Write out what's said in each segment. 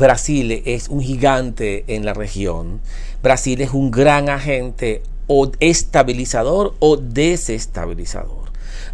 Brasil es un gigante en la región. Brasil es un gran agente o estabilizador o desestabilizador.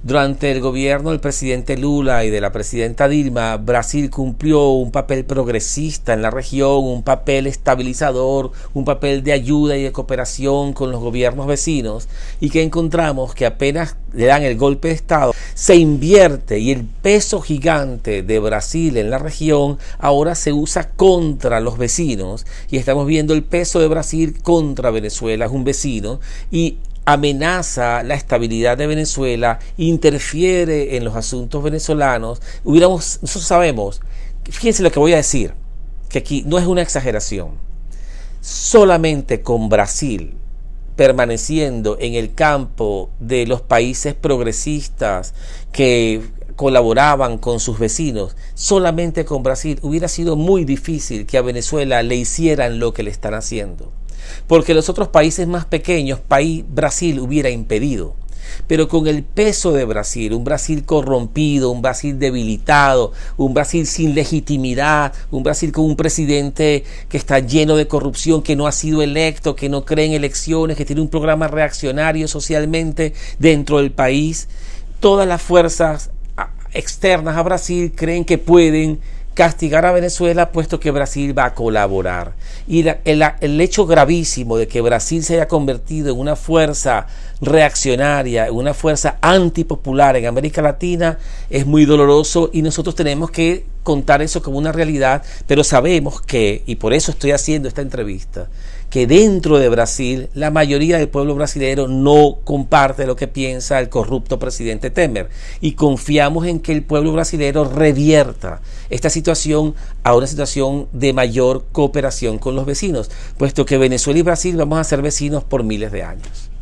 Durante el gobierno del presidente Lula y de la presidenta Dilma, Brasil cumplió un papel progresista en la región, un papel estabilizador, un papel de ayuda y de cooperación con los gobiernos vecinos y que encontramos que apenas le dan el golpe de Estado, se invierte y el peso gigante de Brasil en la región ahora se usa contra los vecinos y estamos viendo el peso de Brasil contra Venezuela, es un vecino, y amenaza la estabilidad de Venezuela, interfiere en los asuntos venezolanos, hubiéramos, nosotros sabemos, fíjense lo que voy a decir, que aquí no es una exageración, solamente con Brasil permaneciendo en el campo de los países progresistas que colaboraban con sus vecinos, solamente con Brasil hubiera sido muy difícil que a Venezuela le hicieran lo que le están haciendo porque los otros países más pequeños, país, Brasil hubiera impedido. Pero con el peso de Brasil, un Brasil corrompido, un Brasil debilitado, un Brasil sin legitimidad, un Brasil con un presidente que está lleno de corrupción, que no ha sido electo, que no cree en elecciones, que tiene un programa reaccionario socialmente dentro del país, todas las fuerzas externas a Brasil creen que pueden castigar a Venezuela puesto que Brasil va a colaborar. Y el, hecho gravísimo de que Brasil se haya convertido en una fuerza reaccionaria, en una fuerza antipopular en América Latina es muy doloroso y nosotros tenemos que contar eso como una realidad, pero sabemos que, y por eso estoy haciendo esta entrevista, que dentro de Brasil la mayoría del pueblo brasileño no comparte lo que piensa el corrupto presidente Temer y confiamos en que el pueblo brasileño revierta esta situación a una situación de mayor cooperación con los vecinos, puesto que Venezuela y Brasil vamos a ser vecinos por miles de años.